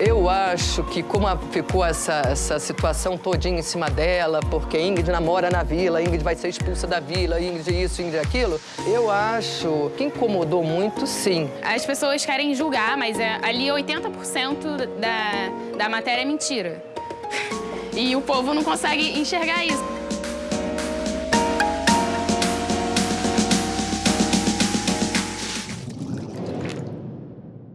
Eu acho que como ficou essa, essa situação todinha em cima dela, porque Ingrid namora na vila, Ingrid vai ser expulsa da vila, Ingrid é isso, Ingrid é aquilo, eu acho que incomodou muito, sim. As pessoas querem julgar, mas é, ali 80% da, da matéria é mentira. E o povo não consegue enxergar isso.